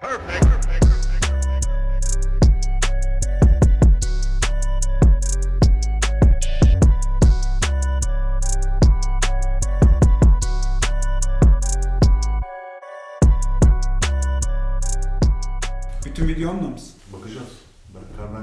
Bütün videomla mısın? Bakacağız. Ben kahve.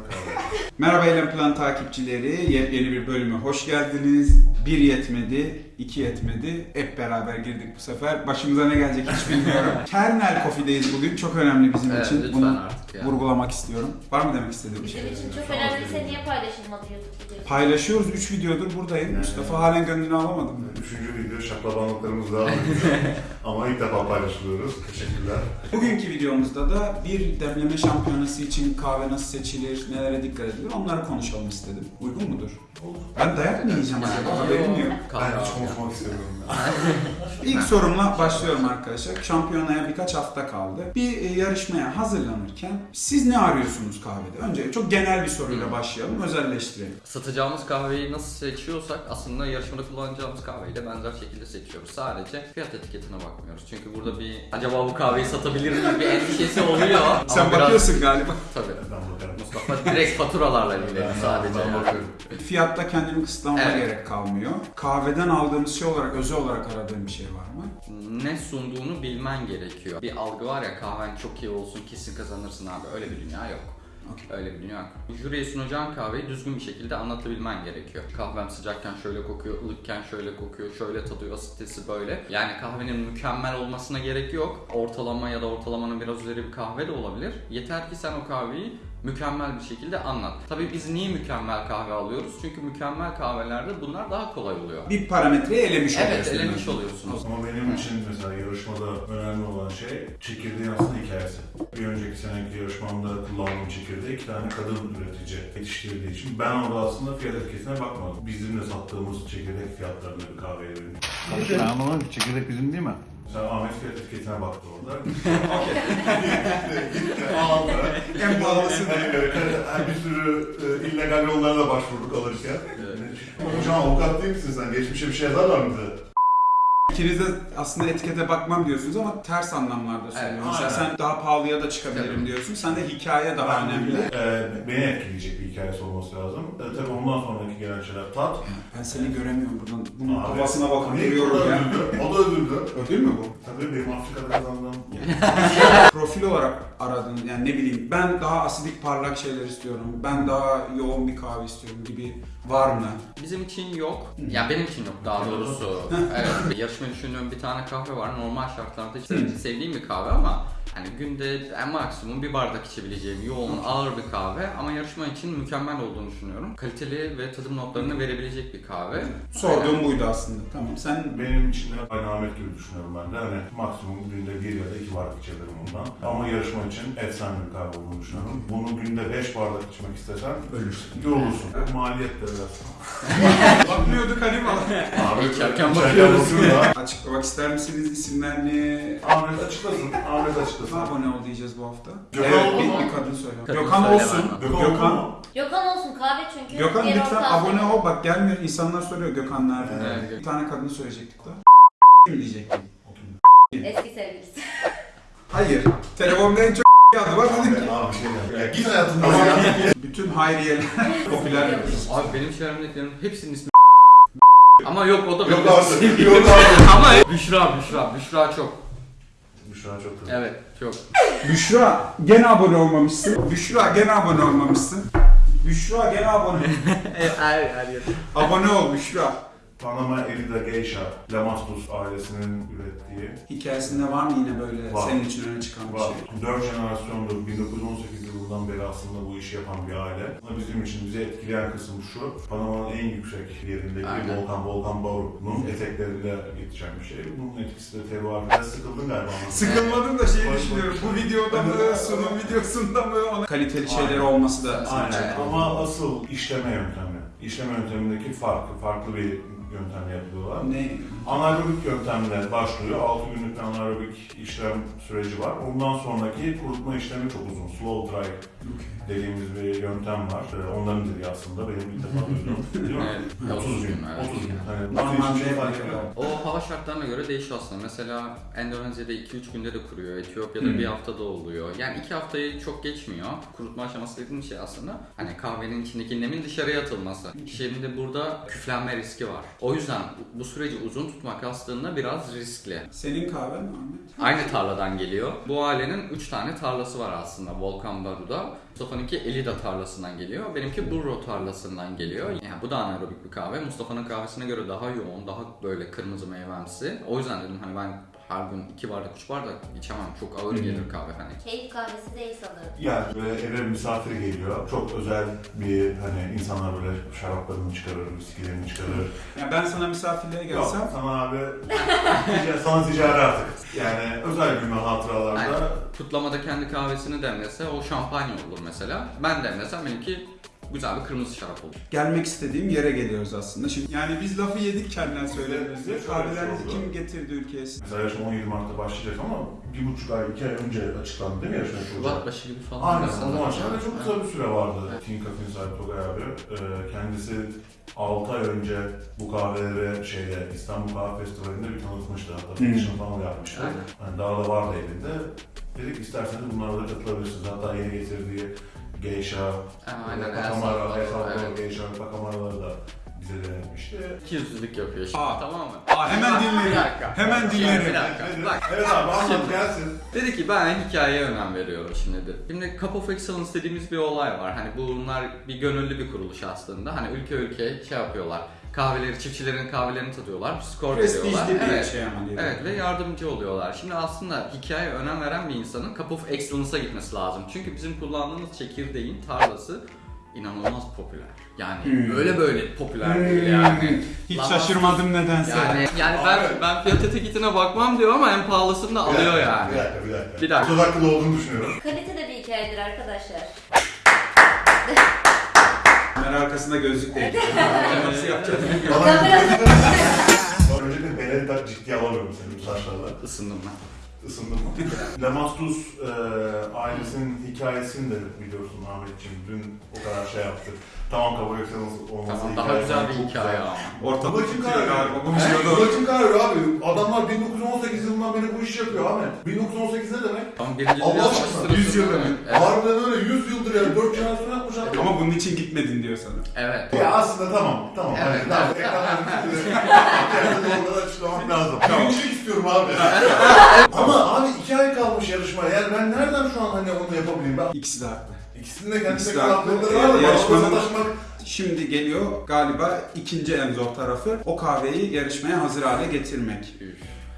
Merhaba Eylem Plan takipçileri. Yepyeni bir bölüme hoş geldiniz. Bir yetmedi, iki yetmedi. Hep beraber girdik bu sefer. Başımıza ne gelecek hiç bilmiyorum. Kernel Coffee'deyiz bugün. Çok önemli bizim Evet, için. lütfen Bunu artık ya. vurgulamak istiyorum. Var mı demek istediğim bir şey? Bizim için çok önemliyse niye paylaşılmadı YouTube videosu? Paylaşıyoruz. 3 videodur buradayım. Mustafa halen gönlünü alamadım. Üçüncü video şaklabanlıklarımız daha var. Ama ilk defa paylaşılıyoruz. Teşekkürler. Bugünkü videomuzda da bir demleme şampiyonası için kahve nasıl seçilir, nelere dikkat edilir onları konuşalım istedim. Uygun mudur? Olur. Ben dayak mı yiyeceğim acaba? Yok. Ben hiç konuşmak istemiyorum. İlk sorumla başlıyorum arkadaşlar. Şampiyonaya birkaç hafta kaldı. Bir e, yarışmaya hazırlanırken siz ne arıyorsunuz kahvede? Önce çok genel bir soruyla başlayalım, özelleştirelim. Satacağımız kahveyi nasıl seçiyorsak aslında yarışmada kullanacağımız kahveyi de benzer şekilde seçiyoruz. Sadece fiyat etiketine bakmıyoruz. Çünkü burada bir acaba bu kahveyi satabilir miyiz bir endişesi oluyor. Sen Ama biraz- bakıyorsun galiba. Tabii. Ben bakarım. Mustafa direkt faturalarla ilgileniyor sadece. ben yani. bakıyorum. Fiyatta kendimi kısıtlamama Evet. gerek kalmıyor. Kahveden aldığımız şey olarak, özel olarak aradığım bir şey var mı? Ne sunduğunu bilmen gerekiyor. Bir algı var ya kahven çok iyi olsun kesin kazanırsın abi. Öyle bir dünya yok. Okey. Öyle bir dünya yok. Jüriye sunacağın kahveyi düzgün bir şekilde anlatabilmen gerekiyor. Kahvem sıcakken şöyle kokuyor, ılıkken şöyle kokuyor, şöyle tadıyor, asitesi böyle. Yani kahvenin mükemmel olmasına gerek yok. Ortalama ya da ortalamanın biraz üzeri bir kahve de olabilir. Yeter ki sen o kahveyi mükemmel bir şekilde anlat. Tabii biz niye mükemmel kahve alıyoruz? Çünkü mükemmel kahvelerde bunlar daha kolay oluyor. Bir parametreyi elemiş Evet, oluyorsun. elemiş oluyorsunuz. Ama benim için mesela yarışmada önemli olan şey çekirdeğin aslında hikayesi. Bir önceki seneki yarışmamda kullandığım çekirdeği iki tane kadın üretici yetiştirdiği için ben orada aslında fiyat etiketine bakmadım. Bizim de sattığımız çekirdek fiyatlarında bir kahveye verin. Ben ki çekirdek bizim değil mi? Sen Ahmet fiyat etiketine baktı orada. Aldı. En pahalısı da. Hani bir sürü e, illegal yollara başvurduk alırken. Hocam avukat değil misin sen? Geçmişe bir şey yazarlar mı bize? İkiniz de aslında etikete bakmam diyorsunuz ama ters anlamlarda söylüyorum. Evet, Mesela sen daha pahalıya da çıkabilirim Tabii. diyorsun. Sen de hikaye daha Ben- önemli. E, beni etkileyecek bir hikayesi olması lazım. E, tabii ondan sonraki gelen şeyler tat. Ben seni göremiyorum buradan. Bunun Abi, havasına bakıp da ya. O da ödüldü. Ödül mü bu? Tabii benim Afrika'da kazandığım. Profil olarak aradın yani ne bileyim ben daha asidik parlak şeyler istiyorum. Ben daha yoğun bir kahve istiyorum gibi var mı? Bizim için yok. Ya benim için yok daha doğrusu. evet. Yarışma düşündüğüm bir tane kahve var. Normal şartlarda hiç sevdiğim bir kahve ama hani günde en maksimum bir bardak içebileceğim yoğun, ağır bir kahve ama yarışma için mükemmel olduğunu düşünüyorum. Kaliteli ve tadım notlarını verebilecek bir kahve. Sorduğum buydu aslında. Tamam sen Benim için de aynı Ahmet gibi düşünüyorum ben de. Hani maksimum günde bir ya da iki bardak içebilirim ondan. Ama yarışma için efsane bir kahve olduğunu düşünüyorum. Bunu günde beş bardak içmek istesen ölürsün. yorulursun. Maliyet de biraz. Bakmıyorduk hani falan. Ahmet İçerken bakıyoruz. Açıklamak ister misiniz isimlerini? Ahmet açıklasın. Ahmet açıklasın. Abone ol diyeceğiz bu hafta. Gökhan evet, oldu bir, mu? bir kadın söyle. Kadın Gökhan söyleme olsun. Gökhan, Gökhan. Gökhan olsun kahve çünkü. Gökhan diğer lütfen ortağı abone ol. Bak gelmiyor. İnsanlar soruyor Gökhan nerede? Evet. Bir tane kadın söyleyecektik da. mi diyecektim? Eski sevgilisi. Hayır. Telefonda en çok adı var dedim ki. Abi bir şey. Ya git hayatından ya. Bütün Hayriye'ler popüler. Abi benim çevremdekilerin hepsinin ismi ama yok o da Yok sevgilim. Yok artık. ama Büşra, Büşra, Büşra çok. An çok kötü. Evet, çok. Büşra gene abone olmamışsın. Büşra gene abone olmamışsın. Büşra gene abone. her, her yer. abone ol Büşra. Panama Elida Geisha, Lamastus ailesinin ürettiği Hikayesinde var mı yine böyle Var. senin için öne çıkan bir var. şey? Dört jenerasyondur, 1918 yılından beri aslında bu işi yapan bir aile. Ama bizim için bizi etkileyen kısım şu, Panama'nın en yüksek yerindeki Aynen. volkan, Volkan Baur'un eteklerinde yetişen bir şey. Bunun etkisi de terroir. Biraz sıkıldın galiba. Sıkılmadım da şeyi düşünüyorum. boş. Bu videoda mı, sunum videosunda mı? Ona... Kaliteli şeyler olması da Aynen. çekiyor. Ama asıl işleme yöntemi. İşleme yöntemindeki farklı, farklı bir yöntemle yapıyorlar. Ne? Anaerobik yöntemle başlıyor. 6 günlük anaerobik işlem süreci var. Ondan sonraki kurutma işlemi çok uzun. Slow dry dediğimiz bir yöntem var. Ee, Onların dediği aslında benim ilk defa duydum. Değil mi? Evet, 30 gün. evet. 30 gün. Hani Normalde Normalde şey fark ediyor. O hava şartlarına göre değişiyor aslında. Mesela Endonezya'da 2-3 günde de kuruyor. Etiyopya'da Hmm. bir haftada oluyor. Yani 2 haftayı çok geçmiyor. Kurutma aşaması dediğim şey aslında hani kahvenin içindeki nemin dışarıya atılması. Şimdi burada küflenme riski var. O yüzden bu süreci uzun tutmak aslında biraz riskli. Senin kahven mi Ahmet? Aynı tarladan geliyor. Bu ailenin 3 tane tarlası var aslında Volkan Baru'da. Mustafa'nınki Elida tarlasından geliyor. Benimki Burro tarlasından geliyor. Yani bu da anaerobik bir kahve. Mustafa'nın kahvesine göre daha yoğun, daha böyle kırmızı meyvemsi. O yüzden dedim hani ben her gün iki bardak, üç bardak içemem. Çok ağır gelir kahve hani. Keyif kahvesi değil sanırım. Yani böyle eve misafir geliyor. Çok özel bir hani insanlar böyle şaraplarını çıkarır, viskilerini çıkarır. Yani ben sana misafirliğe Yok gelsem sana abi tica- sana ticari artık. Yani özel gün ve hatıralarda Yani kutlamada kendi kahvesini demlese o şampanya olur mesela. Ben demlesem benimki güzel bir kırmızı şarap olur. gelmek istediğim yere geliyoruz aslında. Şimdi yani biz lafı yedik kendine söylediğimizde. Bir oldu. kim getirdi ülkeye? size? Mesela yarışma 17 Mart'ta başlayacak ama bir buçuk ay, iki ay önce açıklandı değil mi yarışma yapılacak? Şubat başı gibi falan. Aynen, o zaman şöyle çok kısa bir süre vardı. Team Cafe'nin sahibi Togay abi. Ee, kendisi 6 ay önce bu kahveleri şeyde İstanbul Kahve Festivali'nde bir tanıtmıştı. Hatta Hmm. dışını falan yapmıştı. Aynen. Hani daha da vardı elinde. Dedik isterseniz bunlara da katılabilirsiniz. Hatta yeni getirdiği Geisha, Salvador, Salvador evet. Geisha ve Pakamaraları da bize denetmişti. İki yüzlülük yapıyor şimdi Aa. tamam mı? Aa, hemen Bir dakika. Hemen dinlerim. Bir dakika. Bak. Evet abi anlat gelsin. Dedi ki ben hikayeye önem veriyorum şimdi dedi. Şimdi Cup of Excellence dediğimiz bir olay var. Hani bunlar bir gönüllü bir kuruluş aslında. Hani ülke ülke şey yapıyorlar. Kahveleri, çiftçilerin kahvelerini tadıyorlar. Skor veriyorlar. Prestijli bir Evet. şey ama diye. Evet ve yardımcı oluyorlar. Şimdi aslında hikayeye önem veren bir insanın Cup of Excellence'a gitmesi lazım. Çünkü bizim kullandığımız çekirdeğin tarlası inanılmaz popüler. Yani Hmm. öyle böyle popüler Hmm. değil yani. Hiç Lan- şaşırmadım nedense. Yani yani ben Abi. ben fiyat etiketine bakmam diyor ama en pahalısını da alıyor yani. Bir dakika, bir dakika. Bir dakika. Söz hakkında olduğunu düşünüyorum. Kalite de bir hikayedir arkadaşlar. Kamera arkasında gözlük değil. Nasıl yapacağız? Kamerada Öncelikle beleri tak ciddiye alamıyorum senin bu saçlarla. Isındım ben. Isındım mı? Lamastus e, ailesinin hikayesini de biliyorsun Ahmetciğim. Dün o kadar şey yaptık. Tamam kabul etseniz olması Tamam, daha güzel bir hikaye ama. Ortalık Babacım tutuyor karar galiba. veriyor. Konuşuyordu. Babacım karar veriyor abi. Adamlar 1918 yılından beri bu işi yapıyor Ahmet. 1918 ne demek? Tam birinci Allah aşkına sırasında- 100 yıl demek. Harbiden öyle 100 yıldır yani 4 jenerasyon abi. Bunun için gitmedin diyor sana. Evet. Ya aslında tamam, tamam. Evet, tamam. üstünde. Kendini orada açıklamak lazım. Birincilik istiyorum abi. Ama abi 2 ay kalmış yarışmaya. Yani ben nereden şu an hani onu yapabileyim? Ben İkisi de haklı. ikisinin de kendine İkisi de haklı. var da Yarışmanın- Şimdi geliyor galiba ikinci en zor tarafı o kahveyi yarışmaya hazır hale getirmek.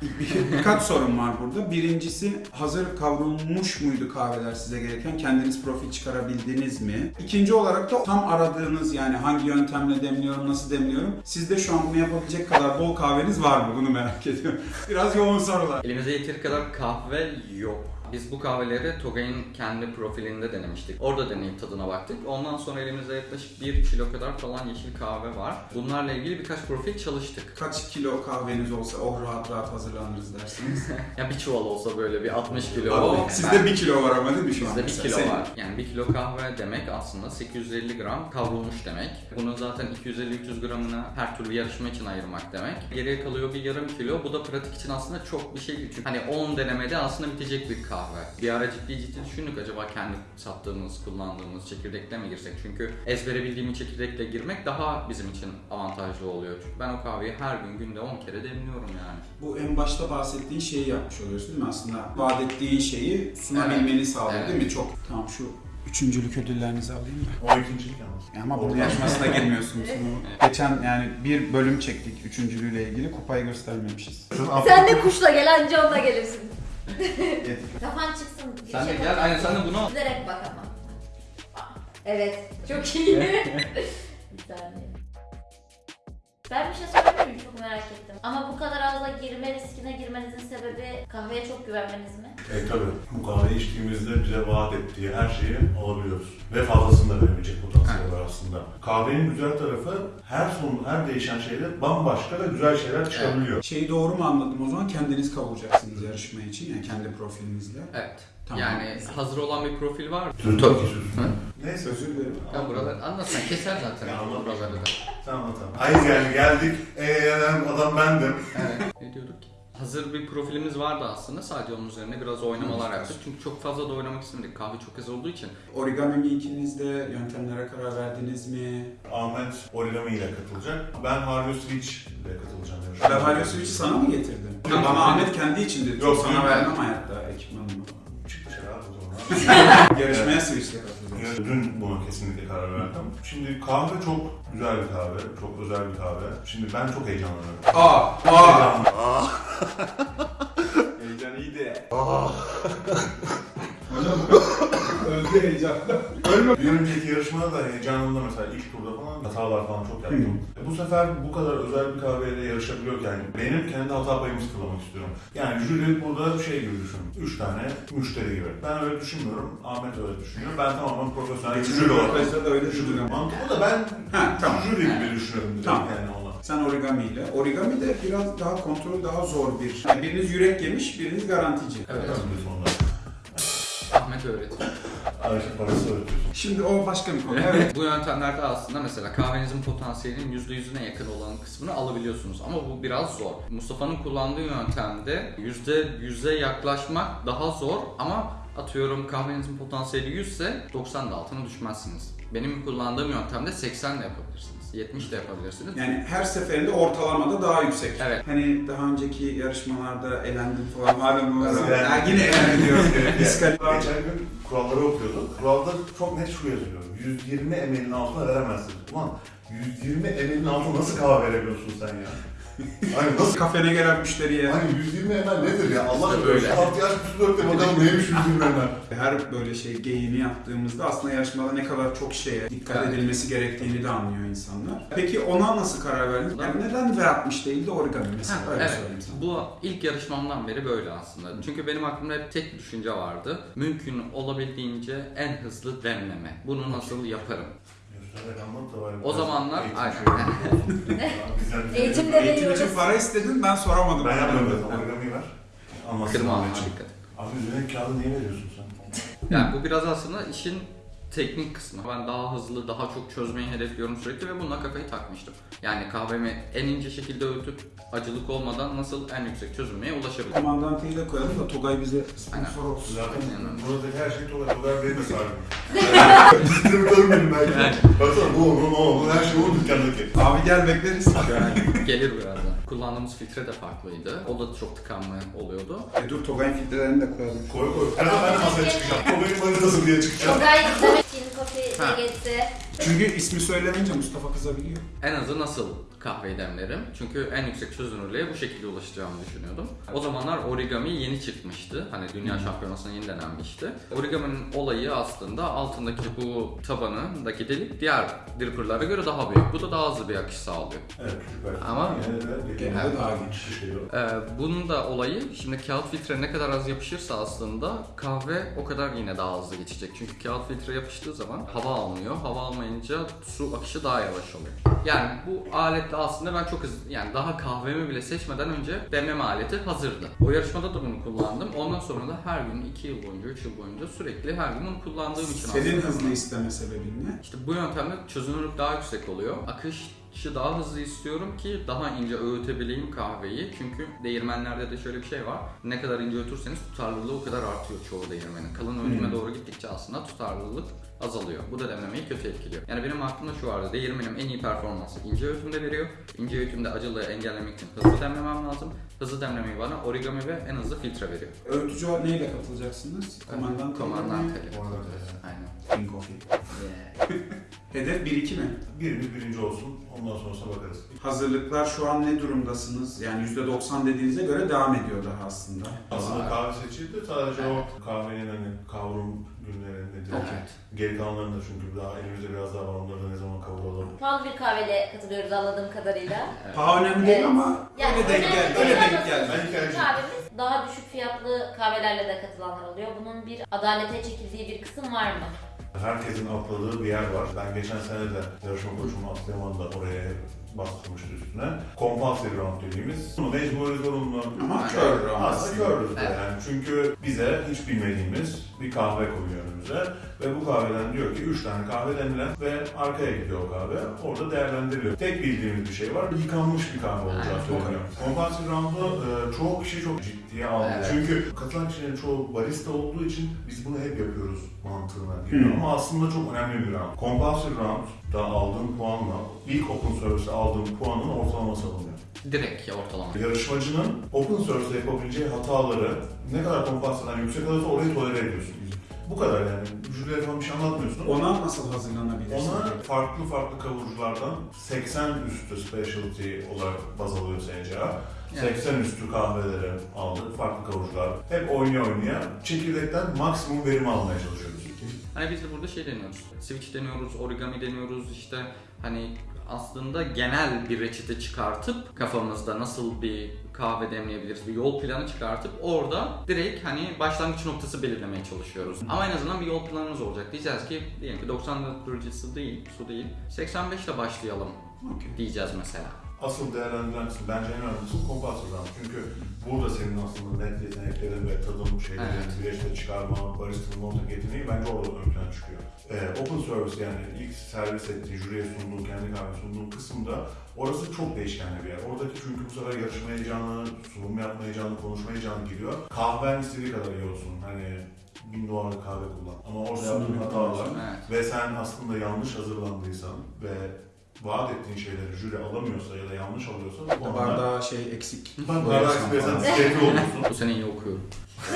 Bir- Birkaç sorun var burada. Birincisi hazır kavrulmuş muydu kahveler size gereken? Kendiniz profil çıkarabildiniz mi? İkinci olarak da tam aradığınız yani hangi yöntemle demliyorum, nasıl demliyorum? Sizde şu an bunu yapabilecek kadar bol kahveniz var mı? Bunu merak ediyorum. Biraz yoğun sorular. Elimizde yeteri kadar kahve yok. Biz bu kahveleri Togay'ın kendi profilinde denemiştik. Orada deneyip tadına baktık. Ondan sonra elimizde yaklaşık 1 kilo kadar falan yeşil kahve var. Bunlarla ilgili birkaç profil çalıştık. Kaç kilo kahveniz olsa oh rahat rahat hazırlanırız dersiniz. Ya bir çuval olsa böyle bir 60 kilo. Ben- sizde bir kilo var ama değil mi şu an? Bizde 1 mesela? kilo Senin- var. Yani 1 kilo kahve demek aslında 850 gram kavrulmuş demek. Bunun zaten 250-300 gramını her türlü yarışma için ayırmak demek. Geriye kalıyor bir yarım kilo. Bu da pratik için aslında çok bir şey değil. Çünkü hani 10 denemede aslında bitecek bir kahve. Bir ara ciddi ciddi düşündük acaba kendi sattığımız, kullandığımız çekirdekle mi girsek? Çünkü ezbere bildiğim çekirdekle girmek daha bizim için avantajlı oluyor. Çünkü ben o kahveyi her gün günde 10 kere demliyorum yani. Bu en başta bahsettiğin şeyi yapmış oluyorsun değil mi aslında? Vaat ettiğin şeyi sunabilmeni Evet. sağlıyor Evet. değil mi? Çok. Tamam şu üçüncülük ödüllerinizi alayım mı? O ikincilik yalnız. Ya Ama Oradan- bu yarışmasına girmiyorsunuz. Geçen yani bir bölüm çektik üçüncülüğüyle ilgili kupayı göstermemişiz. sen de kuşla gel anca onunla gelirsin. Yedik. Kafan çıksın. Sen de şey gel, aynen sen de bunu al. Üzerek bak ama. Evet, çok iyi. bir saniye. Ben bir şey sorabilir miyim? Çok merak ettim. Ama bu kadar azla girme riskine girmenizin sebebi kahveye çok güvenmeniz mi? E tabi bu kahveyi içtiğimizde bize vaat ettiği her şeyi alabiliyoruz. Ve fazlasını da potansiyeli var aslında. Kahvenin güzel tarafı her son, her değişen şeyde bambaşka ve güzel şeyler çıkabiliyor. Şeyi doğru mu anladım o zaman? Kendiniz kavuracaksınız yarışma için yani kendi profilinizle. Evet. Tamam. Yani hazır olan bir profil var. Sözünü Tabii. kesiyorsun. Hı? Neyse. Özür dilerim. Ya buraları anlatsan keser zaten Ya anlat. buraları da. Tamam tamam. Hayır yani geldik. Eee adam bendim. Evet. ne diyorduk ki? Hazır bir profilimiz vardı aslında. Sadece onun üzerine biraz oynamalar yaptık. Çünkü çok fazla da oynamak istemedik. Kahve çok hızlı olduğu için. Origami mi ikiniz de yöntemlere karar verdiniz mi? Ahmet Origami ile katılacak. Ben Harvey Switch ile katılacağım. Ben Halil Switch'i sana mı getirdim? Yok. Bana Ahmet kendi için dedi. Yok, sana vermem hayatta ekipmanımı. Çık dışarı abi o zaman. Yarışmaya Switch'le katılacağım. Dün buna kesinlikle karar verdim. Şimdi kahve çok güzel bir kahve, çok özel bir kahve. Şimdi ben çok heyecanlanıyorum. Aa! Aa! Heyecan- Heyecan iyiydi. Hocam öldü heyecanla. Bir önceki yarışmada da heyecanımda mesela ilk turda falan hatalar falan çok yaptım. Bu sefer bu kadar özel bir kahveyle yarışabiliyorken benim kendi hata payımı sıfırlamak istiyorum. Yani jüri burada şey gibi düşün. Üç tane müşteri gibi. Ben öyle düşünmüyorum. Ahmet öyle düşünüyor. Ben tamamen profesyonel bir jüri olarak. da öyle düşündüm. mantığı da ben Ha tamam. jüri gibi düşünüyorum direkt Tamam. yani. Sen origami ile. Origami de biraz daha kontrol daha zor bir. Yani biriniz yürek yemiş, biriniz garantici. Evet. Ahmet öğretiyor. Ayşe parası öğretiyorsun. Şimdi o başka bir konu. Evet. Bu yöntemlerde aslında mesela kahvenizin potansiyelinin %100'üne yakın olan kısmını alabiliyorsunuz ama bu biraz zor. Mustafa'nın kullandığı yöntemde %100'e yaklaşmak daha zor ama atıyorum kahvenizin potansiyeli 100 ise 90 da altına düşmezsiniz. Benim kullandığım yöntemde 80 de yapabilirsiniz. 70 de yapabilirsiniz. Yani her seferinde ortalamada daha yüksek. Evet. Hani daha önceki yarışmalarda elendim falan. Hala bu yine elendim diyoruz. Geçen gün kuralları okuyorduk. Kuralda çok net şu yazıyor. 120 ml'in altına veremezsin. Ulan 120 ml'in altına nasıl kahve verebiliyorsun sen ya? Hani nasıl? Kafene gelen müşteriye Hani 120 ml nedir ya? Allah İşte aşkına böyle. bir su dök de bakalım neymiş 120 ml. her böyle şey geyini yaptığımızda aslında yarışmada ne kadar çok şeye dikkat Evet. edilmesi gerektiğini de anlıyor insanlar. Peki ona nasıl karar verdiniz? Yani neden V60 değil de origami mesela? Ha, Öyle evet. söyleyeyim sana. Bu ilk yarışmamdan beri böyle aslında. Çünkü benim aklımda hep tek bir düşünce vardı. Mümkün olabildiğince en hızlı demleme. Bunu nasıl yaparım? Da. O zamanlar Eğitim aynen. şey Eğitim de Eğitim için veriyoruz. para istedin ben soramadım. Ben yapmıyorum zaten. Origami ver. Anlatsın. Kırma ama Ahmetciğim. dikkat. Abi üzerine kağıdı niye veriyorsun sen? Yani bu biraz aslında işin teknik kısmı. Ben daha hızlı, daha çok çözmeyi hedefliyorum sürekli ve bununla kafayı takmıştım. Yani kahvemi en ince şekilde öğütüp acılık olmadan nasıl en yüksek çözülmeye ulaşabilirim. Komandantayı da koyalım da Togay bize sponsor olsun. Zaten Aynen. buradaki her şey Tolga. Tolga benim de sahibim. Distribütörüm benim belki. Baksana bu onun, o onun, her şey onun dükkandaki. Abi gel bekleriz. Yani gelir birazdan. Kullandığımız filtre de farklıydı. O da çok tıkanma oluyordu. e dur Togay'ın filtrelerini de koyalım. Koy koy. Ben de ben de masaya çıkacağım. Tolga'nın manitası diye çıkacağım. Togay izlemek için kofi Ha. nuggetsi. Çünkü ismi söylenince Mustafa kızabiliyor. En azı nasıl kahveyi demlerim? Çünkü en yüksek çözünürlüğe bu şekilde ulaşacağımı düşünüyordum. O zamanlar origami yeni çıkmıştı. Hani dünya şampiyonasına yeni denenmişti. Origami'nin olayı aslında altındaki bu tabanındaki delik diğer dripper'lara göre daha büyük. Bu da daha hızlı bir akış sağlıyor. Evet küçük. Ama- Genelde genelde daha daha genç. geliyor. Ee, bunun da olayı şimdi kağıt filtre ne kadar az yapışırsa aslında kahve o kadar yine daha hızlı geçecek. Çünkü kağıt filtre yapıştığı zaman hava almıyor. Hava almayınca su akışı daha yavaş oluyor. Yani bu aletle aslında ben çok hızlı yani daha kahvemi bile seçmeden önce demleme aleti hazırdı. O yarışmada da bunu kullandım. Ondan sonra da her gün 2 yıl boyunca 3 yıl boyunca sürekli her gün bunu kullandığım için Senin hızlı isteme sebebin ne? işte bu yöntemde çözünürlük daha yüksek oluyor. Akışı daha hızlı istiyorum ki daha ince öğütebileyim kahveyi. Çünkü değirmenlerde de şöyle bir şey var. Ne kadar ince öğütürseniz tutarlılığı o kadar artıyor çoğu değirmenin. Kalın öğütüme Hmm. doğru gittikçe aslında tutarlılık azalıyor. Bu da demlemeyi kötü etkiliyor. Yani benim aklımda şu vardı. Değirmenim en iyi performansı ince öğütümde veriyor. İnce öğütümde acılığı engellemek için hızlı demlemem lazım. Hızlı demlemeyi bana origami ve en hızlı filtre veriyor. Öğütücü neyle katılacaksınız? Komandant Komandan. Komandan Aynen. King Coffee. Hedef 1-2 mi? Birimiz birinci olsun. Ondan sonrasına bakarız. Hazırlıklar şu an ne durumdasınız? Yani %90 dediğinize göre devam ediyor daha aslında. Aslında kahve seçildi. Sadece o kahvenin hani kavrum günleri nedir? Evet. Geri kalanlarını da çünkü daha elimizde biraz daha var. Onları da ne zaman kavuralım. Pahalı bir kahveyle katılıyoruz anladığım kadarıyla. Paha önemli değil Evet. ama Yani öyle denk geldi. Öyle denk geldi. Kahvemiz daha düşük fiyatlı kahvelerle de katılanlar oluyor. Bunun bir adalete çekildiği bir kısım var mı? Herkesin atladığı bir yer var. Ben geçen sene de yarışma koçumu Aslıyaman'da oraya bastırmıştı üstüne. Compulsory round dediğimiz. Bunu mecburi zorunlu. Ama kör round Aslında körüz de Evet. yani. Çünkü bize hiç bilmediğimiz bir kahve koyuyor önümüze. Ve bu kahveden diyor ki 3 tane kahve demlen ve arkaya gidiyor o kahve. Orada değerlendiriliyor. Tek bildiğimiz bir şey var. Yıkanmış bir kahve söyleniyor. Compulsory round'u e, çoğu kişi çok ciddiye aldı. Evet. Çünkü katılan kişilerin çoğu barista olduğu için biz bunu hep yapıyoruz mantığına geliyor. Hmm. Ama aslında çok önemli bir round. Compulsory round'da aldığın puanla ilk open service'e aldığın puanın ortalaması alınıyor. Direkt ortalama. Yarışmacının open source'da yapabileceği hataları ne kadar kompansiyondan yüksek alırsa orayı tolere ediyorsun. Bu kadar yani. Jürilere falan bir şey anlatmıyorsun. Ona nasıl hazırlanabilirsin? Ona farklı farklı kavuruculardan 80 üstü specialty olarak baz alıyor SCA. Evet. 80 üstü kahveleri aldık, farklı kavurucular. Hep oynaya oynaya çekirdekten maksimum verim almaya çalışıyoruz. Hani biz de burada şey deniyoruz. Switch deniyoruz, origami deniyoruz işte hani aslında genel bir reçete çıkartıp kafamızda nasıl bir kahve demleyebiliriz bir yol planı çıkartıp orada direkt hani başlangıç noktası belirlemeye çalışıyoruz. Ama en azından bir yol planımız olacak. Diyeceğiz ki diyelim ki 94 derece su değil, su değil. 85 ile başlayalım Okey. diyeceğiz mesela. Asıl değerlendiren kısım bence en önemlisi kompasör round. Çünkü burada senin aslında net yeteneklerin ve tadım şeylerin, Evet. güreşte çıkarma, baristanın ortak yeteneği bence orada ön plana çıkıyor. Ee, open service yani ilk servis ettiği, jüriye sunduğu, kendi kahve sunduğu kısımda orası çok değişkenli bir yer. Oradaki çünkü bu sefer yarışma heyecanı, sunum yapma heyecanı, konuşma heyecanı giriyor. Kahven istediği kadar iyi olsun. Hani bin dolarlık kahve kullan. Ama orada yaptığın hatalar Evet. ve sen aslında yanlış hazırlandıysan ve vaat ettiğin şeyleri jüri alamıyorsa ya da yanlış alıyorsa bu O konuda bardağı şey eksik. bardağı falan. diskalifiye olursun. Bu sene iyi okuyorum.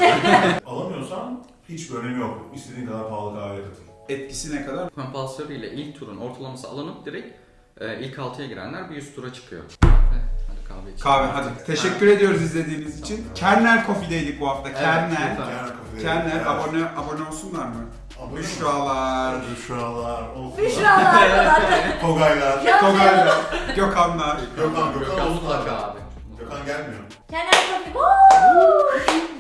Alamıyorsan hiçbir önemi yok. İstediğin kadar pahalı kahve katıl. Etkisi ne kadar? Compulsory ile ilk turun ortalaması alınıp direkt e, ilk 6'ya girenler bir üst tura çıkıyor. Kahve içelim. Kahve hadi. Teşekkür ediyoruz izlediğiniz için. Kernel Coffee'deydik bu hafta. Evet, Kernel. lütfen. Kernel kafeye. Kernel abone abone olsunlar mı? Abone. Büşralar. Büşralar. Büşralar falan. Togaylar. Togaylar. Gökhanlar. Gökhan, Gökhan Gökhan mutlaka abi. Gökhan gelmiyor. Kenan Kofi. Woo!